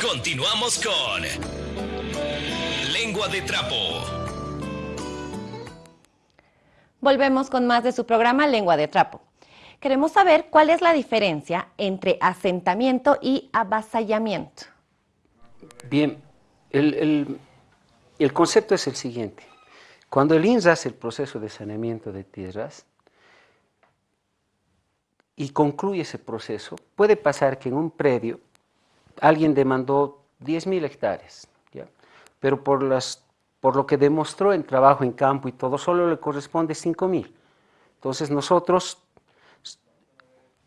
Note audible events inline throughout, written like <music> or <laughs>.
Continuamos con Lengua de Trapo. Volvemos con más de su programa Lengua de Trapo. Queremos saber cuál es la diferencia entre asentamiento y avasallamiento. Bien, el, el concepto es el siguiente. Cuando el INSA hace el proceso de saneamiento de tierras, y concluye ese proceso, puede pasar que en un predio alguien demandó 10.000 hectáreas, pero por, las, por lo que demostró en trabajo en campo y todo, solo le corresponde 5.000. Entonces nosotros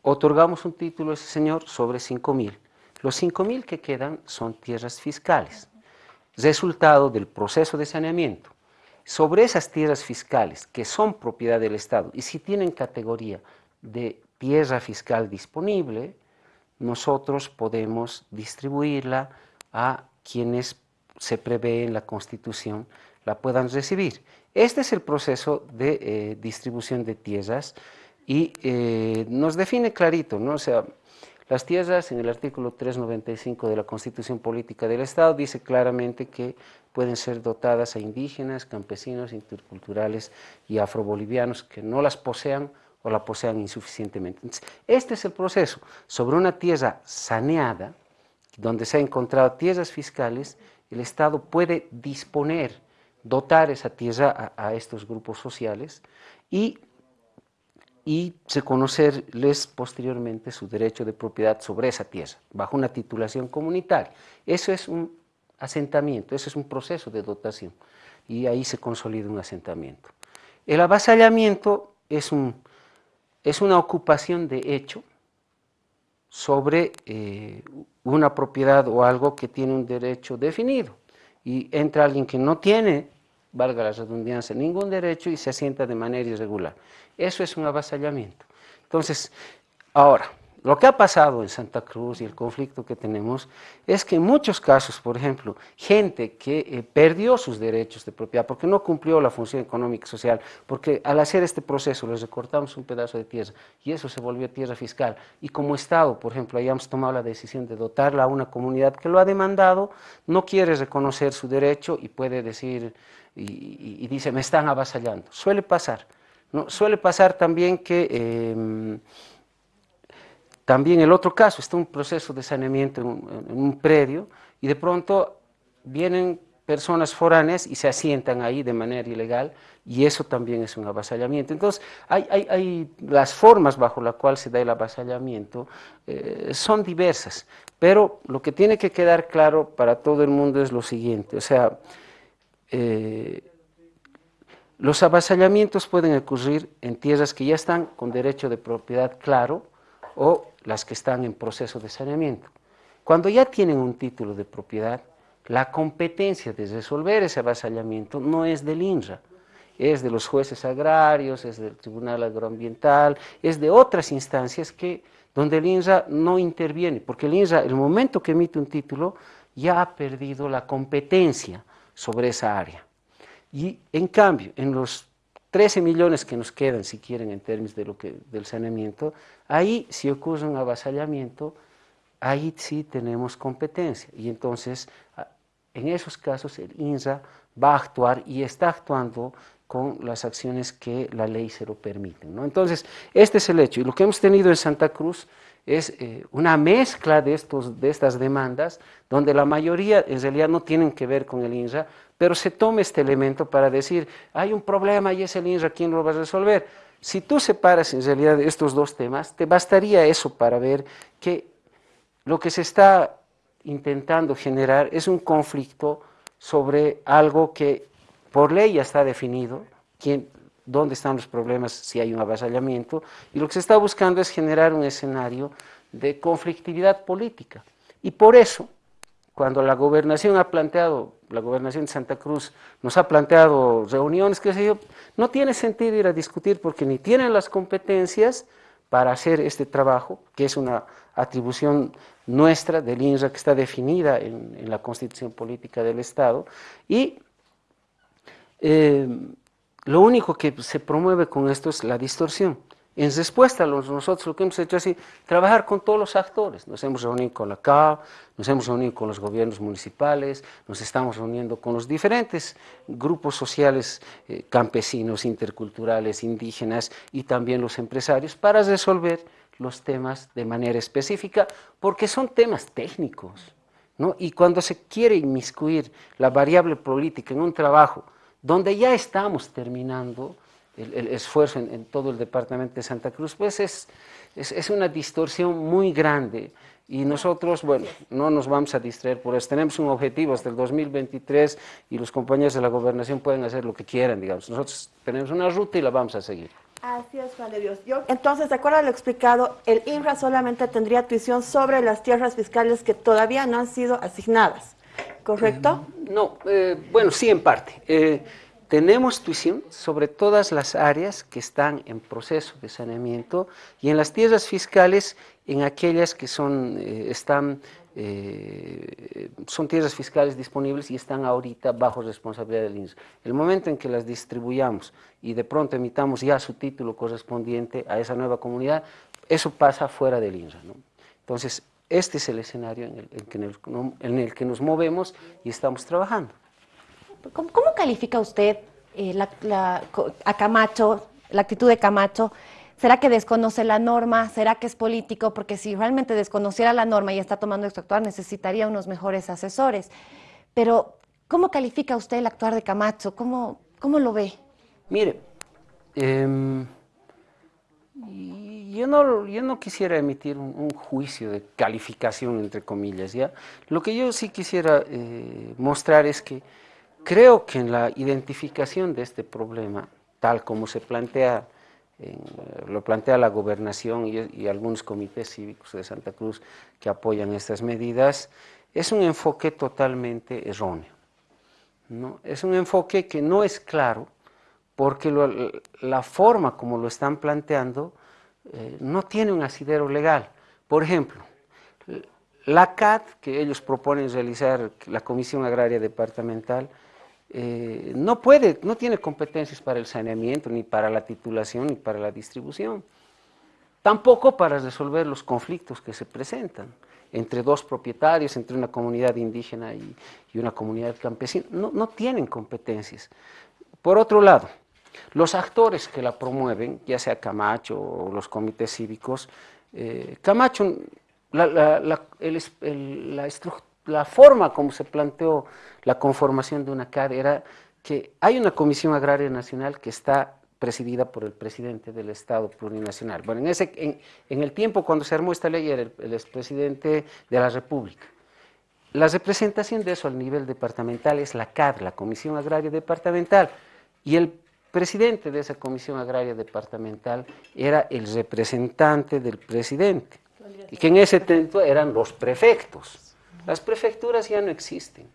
otorgamos un título a ese señor sobre 5.000. Los 5.000 que quedan son tierras fiscales, resultado del proceso de saneamiento. Sobre esas tierras fiscales que son propiedad del Estado y si tienen categoría de tierra fiscal disponible, nosotros podemos distribuirla a quienes se prevé en la Constitución la puedan recibir. Este es el proceso de eh, distribución de tierras y eh, nos define clarito, ¿no? O sea, las tierras en el artículo 395 de la Constitución Política del Estado dice claramente que pueden ser dotadas a indígenas, campesinos, interculturales y afrobolivianos que no las posean o la posean insuficientemente. este es el proceso. Sobre una tierra saneada, donde se han encontrado tierras fiscales, el Estado puede disponer, dotar esa tierra a, estos grupos sociales y, y reconocerles posteriormente su derecho de propiedad sobre esa tierra, bajo una titulación comunitaria. Eso es un asentamiento, eso es un proceso de dotación y ahí se consolida un asentamiento. El avasallamiento es un es una ocupación de hecho sobre eh, una propiedad o algo que tiene un derecho definido. Y entra alguien que no tiene, valga la redundancia, ningún derecho y se asienta de manera irregular. Eso es un avasallamiento. Entonces, ahora, lo que ha pasado en Santa Cruz y el conflicto que tenemos es que en muchos casos, por ejemplo, gente que eh, perdió sus derechos de propiedad porque no cumplió la función económica y social, porque al hacer este proceso les recortamos un pedazo de tierra y eso se volvió tierra fiscal. Y como Estado, por ejemplo, hayamos tomado la decisión de dotarla a una comunidad que lo ha demandado, no quiere reconocer su derecho y puede decir, y, dice, me están avasallando. Suele pasar. Suele pasar también que... Em, también el otro caso, está un proceso de saneamiento en un, predio y de pronto vienen personas foráneas y se asientan ahí de manera ilegal y eso también es un avasallamiento. Entonces, hay, las formas bajo las cuales se da el avasallamiento eh, son diversas, pero lo que tiene que quedar claro para todo el mundo es lo siguiente, o sea, eh, los avasallamientos pueden ocurrir en tierras que ya están con derecho de propiedad claro o las que están en proceso de saneamiento. Cuando ya tienen un título de propiedad, la competencia de resolver ese avasallamiento no es del INRA, es de los jueces agrarios, es del Tribunal Agroambiental, es de otras instancias que, donde el INRA no interviene, porque el INRA, el momento que emite un título, ya ha perdido la competencia sobre esa área. Y en cambio, en los 13 millones que nos quedan, si quieren, en términos de lo que, del saneamiento, ahí si ocurre un avasallamiento, ahí sí tenemos competencia. Y entonces, en esos casos, el INSA va a actuar y está actuando con las acciones que la ley se lo permite. ¿no? Entonces, este es el hecho. Y lo que hemos tenido en Santa Cruz es eh, una mezcla de, estos, de estas demandas, donde la mayoría en realidad no tienen que ver con el INSA, pero se toma este elemento para decir, hay un problema y es el INRA quien lo va a resolver. Si tú separas en realidad estos dos temas, te bastaría eso para ver que lo que se está intentando generar es un conflicto sobre algo que por ley ya está definido, quién, dónde están los problemas si hay un avasallamiento, y lo que se está buscando es generar un escenario de conflictividad política. Y por eso, cuando la gobernación ha planteado la gobernación de Santa Cruz nos ha planteado reuniones, que sé yo, no tiene sentido ir a discutir porque ni tienen las competencias para hacer este trabajo, que es una atribución nuestra del INRA que está definida en, la Constitución Política del Estado, y eh, lo único que se promueve con esto es la distorsión. En respuesta, nosotros lo que hemos hecho es trabajar con todos los actores. Nos hemos reunido con la CAO, nos hemos reunido con los gobiernos municipales, nos estamos reuniendo con los diferentes grupos sociales eh, campesinos, interculturales, indígenas y también los empresarios para resolver los temas de manera específica, porque son temas técnicos. ¿no? Y cuando se quiere inmiscuir la variable política en un trabajo donde ya estamos terminando, el, esfuerzo en, todo el departamento de Santa Cruz, pues es, es, una distorsión muy grande y nosotros, bueno, no nos vamos a distraer por eso. Tenemos un objetivo hasta el 2023 y los compañeros de la gobernación pueden hacer lo que quieran, digamos. Nosotros tenemos una ruta y la vamos a seguir. Así es, Juan de Dios. Yo, entonces, de acuerdo a lo explicado, el INRA solamente tendría tuición sobre las tierras fiscales que todavía no han sido asignadas, ¿correcto? No, eh, bueno, sí, en parte. Eh, tenemos tuición sobre todas las áreas que están en proceso de saneamiento y en las tierras fiscales en aquellas que son, eh, están, eh, son tierras fiscales disponibles y están ahorita bajo responsabilidad del INSS. El momento en que las distribuyamos y de pronto emitamos ya su título correspondiente a esa nueva comunidad, eso pasa fuera del INSA. Entonces, este es el escenario en el, en el que nos movemos y estamos trabajando. ¿Cómo, califica usted eh, a Camacho, la actitud de Camacho? ¿Será que desconoce la norma? ¿Será que es político? Porque si realmente desconociera la norma y está tomando esto actuar, necesitaría unos mejores asesores. Pero, ¿cómo califica usted el actuar de Camacho? ¿Cómo, cómo lo ve? Mire, em, yo, no, yo no quisiera emitir un, juicio de calificación, entre comillas, ¿ya? Lo que yo sí quisiera eh, mostrar es que Creo que en la identificación de este problema, tal como se plantea, lo plantea la gobernación y, algunos comités cívicos de Santa Cruz que apoyan estas medidas, es un enfoque totalmente erróneo. ¿no? Es un enfoque que no es claro porque la forma como lo están planteando eh, no tiene un asidero legal. Por ejemplo, la CAD, que ellos proponen realizar, la Comisión Agraria Departamental, eh, no puede, no tiene competencias para el saneamiento, ni para la titulación, ni para la distribución. Tampoco para resolver los conflictos que se presentan entre dos propietarios, entre una comunidad indígena y, una comunidad campesina. No, tienen competencias. Por otro lado, los actores que la promueven, ya sea Camacho o los comités cívicos, eh, Camacho, la, la, la estructura la forma como se planteó la conformación de una CAD era que hay una Comisión Agraria Nacional que está presidida por el presidente del Estado plurinacional. Bueno, en, ese, en, el tiempo cuando se armó esta ley era el, expresidente de la República. La representación de eso al nivel departamental es la CAD, la Comisión Agraria Departamental, y el presidente de esa Comisión Agraria Departamental era el representante del presidente, y que en ese tiempo eran los prefectos. Las prefecturas ya no existen.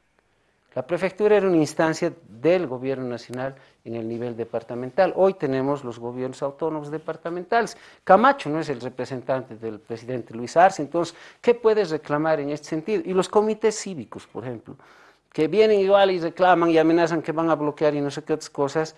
La prefectura era una instancia del gobierno nacional en el nivel departamental. Hoy tenemos los gobiernos autónomos departamentales. Camacho no es el representante del presidente Luis Arce, entonces, ¿qué puedes reclamar en este sentido? Y los comités cívicos, por ejemplo, que vienen igual y reclaman y amenazan que van a bloquear y no sé qué otras cosas,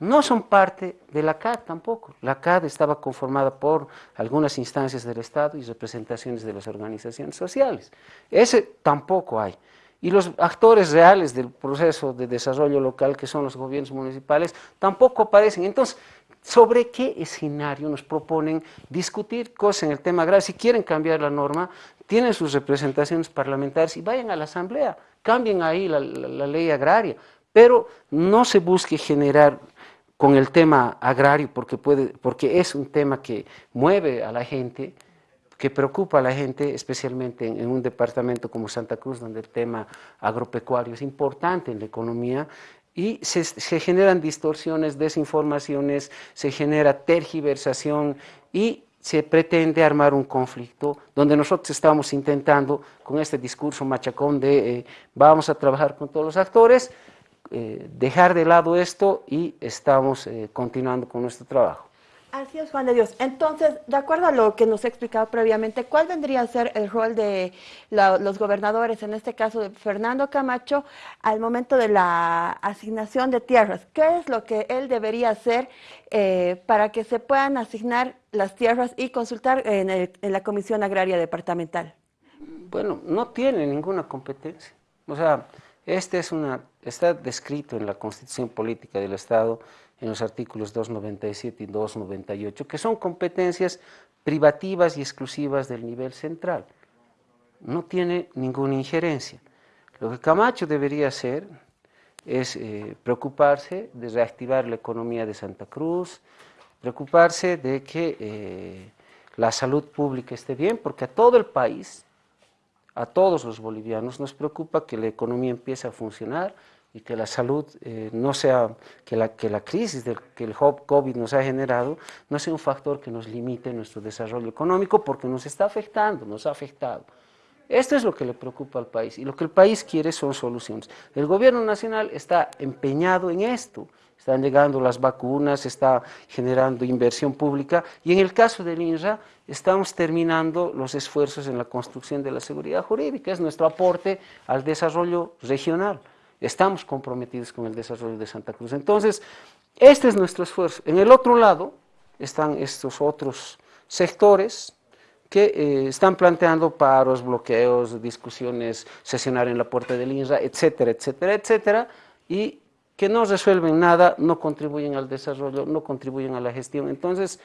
no son parte de la CAD tampoco. La CAD estaba conformada por algunas instancias del Estado y representaciones de las organizaciones sociales. Ese tampoco hay. Y los actores reales del proceso de desarrollo local, que son los gobiernos municipales, tampoco aparecen. Entonces, ¿sobre qué escenario nos proponen discutir cosas en el tema agrario? Si quieren cambiar la norma, tienen sus representaciones parlamentarias y vayan a la asamblea, cambien ahí la, la ley agraria, pero no se busque generar con el tema agrario, porque, puede, porque es un tema que mueve a la gente, que preocupa a la gente, especialmente en, un departamento como Santa Cruz, donde el tema agropecuario es importante en la economía, y se, se generan distorsiones, desinformaciones, se genera tergiversación y se pretende armar un conflicto donde nosotros estamos intentando, con este discurso machacón de eh, vamos a trabajar con todos los actores, eh, dejar de lado esto y estamos eh, continuando con nuestro trabajo. Así es, Juan de Dios. Entonces, de acuerdo a lo que nos ha explicado previamente, ¿cuál vendría a ser el rol de los gobernadores, en este caso de Fernando Camacho, al momento de la asignación de tierras? ¿Qué es lo que él debería hacer eh, para que se puedan asignar las tierras y consultar en, en la Comisión Agraria Departamental? Bueno, no tiene ninguna competencia. O sea, este es una, está descrito en la Constitución Política del Estado en los artículos 297 y 298, que son competencias privativas y exclusivas del nivel central. No tiene ninguna injerencia. Lo que Camacho debería hacer es eh, preocuparse de reactivar la economía de Santa Cruz, preocuparse de que eh, la salud pública esté bien, porque a todo el país, a todos los bolivianos nos preocupa que la economía empiece a funcionar, y que la salud eh, no sea, que la, que la crisis del, que el COVID nos ha generado no sea un factor que nos limite nuestro desarrollo económico porque nos está afectando, nos ha afectado. Esto es lo que le preocupa al país y lo que el país quiere son soluciones. El gobierno nacional está empeñado en esto, están llegando las vacunas, está generando inversión pública y en el caso del INRA estamos terminando los esfuerzos en la construcción de la seguridad jurídica, es nuestro aporte al desarrollo regional estamos comprometidos con el desarrollo de Santa Cruz. Entonces, este es nuestro esfuerzo. En el otro lado están estos otros sectores que eh, están planteando paros, bloqueos, discusiones, sesionar en la puerta del INRA, etcétera, etcétera, etcétera, y que no resuelven nada, no contribuyen al desarrollo, no contribuyen a la gestión. Entonces,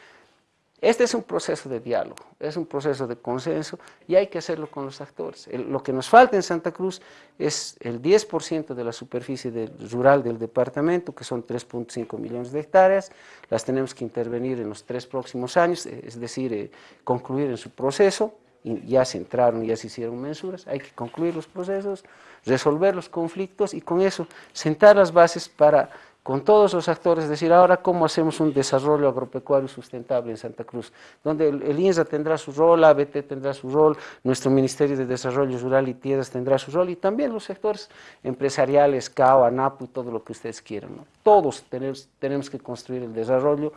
este es un proceso de diálogo, es un proceso de consenso y hay que hacerlo con los actores. lo que nos falta en Santa Cruz es el 10% de la superficie rural del departamento, que son 3.5 millones de hectáreas, las tenemos que intervenir en los tres próximos años, eh, es decir, eh, concluir en su proceso, y ya se entraron, ya se hicieron mensuras, hay que concluir los procesos, resolver los conflictos y con eso sentar las bases para con todos los actores, decir, ahora cómo hacemos un desarrollo agropecuario sustentable en Santa Cruz, donde el, INSA tendrá su rol, ABT tendrá su rol, nuestro Ministerio de Desarrollo Rural y Tierras tendrá su rol, y también los sectores empresariales, CAO, ANAPU y todo lo que ustedes quieran. Todos tenemos, que construir el desarrollo,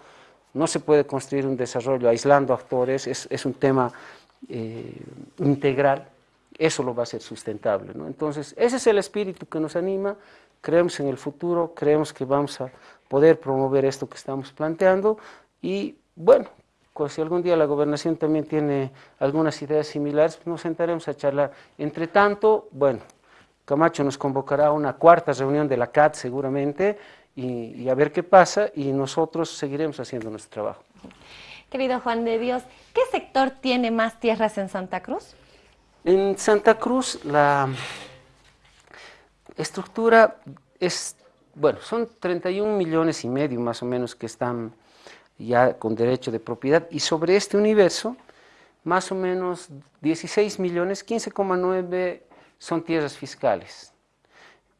no se puede construir un desarrollo aislando actores, es, un tema eh, integral, eso lo va a ser sustentable. Entonces, ese es el espíritu que nos anima, creemos en el futuro, creemos que vamos a poder promover esto que estamos planteando y bueno, pues si algún día la gobernación también tiene algunas ideas similares, pues nos sentaremos a charlar. Entre tanto, bueno, Camacho nos convocará a una cuarta reunión de la CAT seguramente y, y a ver qué pasa y nosotros seguiremos haciendo nuestro trabajo. Querido Juan de Dios, ¿qué sector tiene más tierras en Santa Cruz? En Santa Cruz la estructura es, bueno, son 31 millones y medio más o menos que están ya con derecho de propiedad y sobre este universo más o menos 16 millones, 15,9 son tierras fiscales.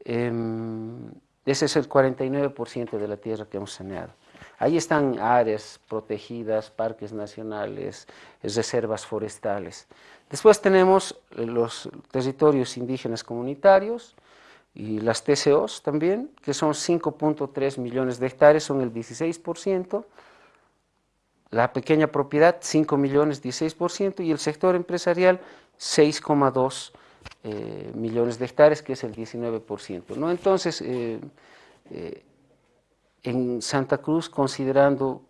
Em, ese es el 49% de la tierra que hemos saneado. Ahí están áreas protegidas, parques nacionales, reservas forestales. Después tenemos los territorios indígenas comunitarios, y las TCOs también, que son 5.3 millones de hectáreas, son el 16%, la pequeña propiedad 5 millones, 16%, y el sector empresarial 6,2 eh, millones de hectáreas, que es el 19%. ¿no? Entonces, eh, eh, en Santa Cruz, considerando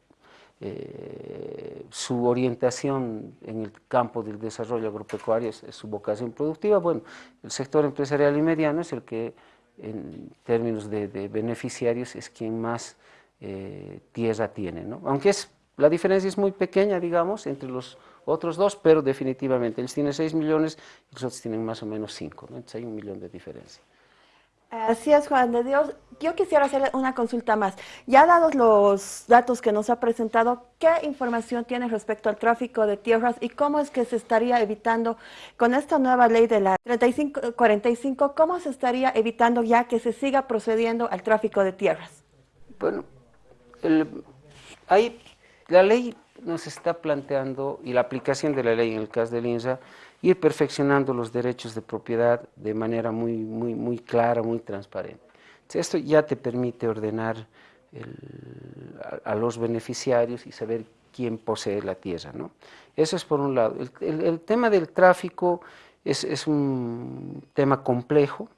eh, su orientación en el campo del desarrollo agropecuario es, su vocación productiva. Bueno, el sector empresarial y mediano es el que en términos de, beneficiarios es quien más eh, tierra tiene, ¿no? Aunque es, la diferencia es muy pequeña, digamos, entre los otros dos, pero definitivamente ellos tienen 6 millones y los otros tienen más o menos 5, entonces hay un millón de diferencia. Así es, Juan de Dios. Yo quisiera hacer una consulta más. Ya dados los datos que nos ha presentado, ¿qué información tiene respecto al tráfico de tierras y cómo es que se estaría evitando con esta nueva ley de la 3545, cómo se estaría evitando ya que se siga procediendo al tráfico de tierras? Bueno, hay, la ley nos está planteando, y la aplicación de la ley en el caso del INSA, ir perfeccionando los derechos de propiedad de manera muy, muy, muy clara, muy transparente. Esto ya te permite ordenar a, los beneficiarios y saber quién posee la tierra. ¿no? Eso es por un lado. El, tema del tráfico es, un tema complejo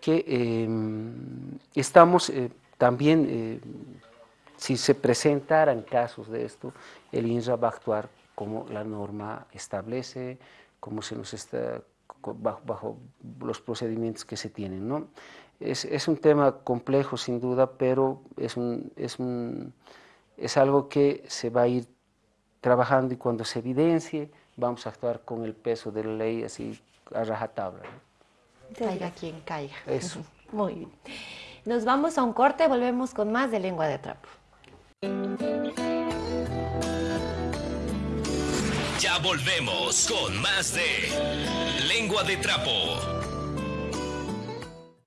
que em, estamos eh, también, eh, si se presentaran casos de esto, el INRA va a actuar como la norma establece, como se nos está bajo, los procedimientos que se tienen. ¿no? Es, es, un tema complejo sin duda, pero es, un, es, un, es algo que se va a ir trabajando y cuando se evidencie vamos a actuar con el peso de la ley así a rajatabla. Caiga quien caiga. Eso. <laughs> Muy bien. Nos vamos a un corte, volvemos con más de Lengua de Trapo. Ya volvemos con más de Lengua de Trapo.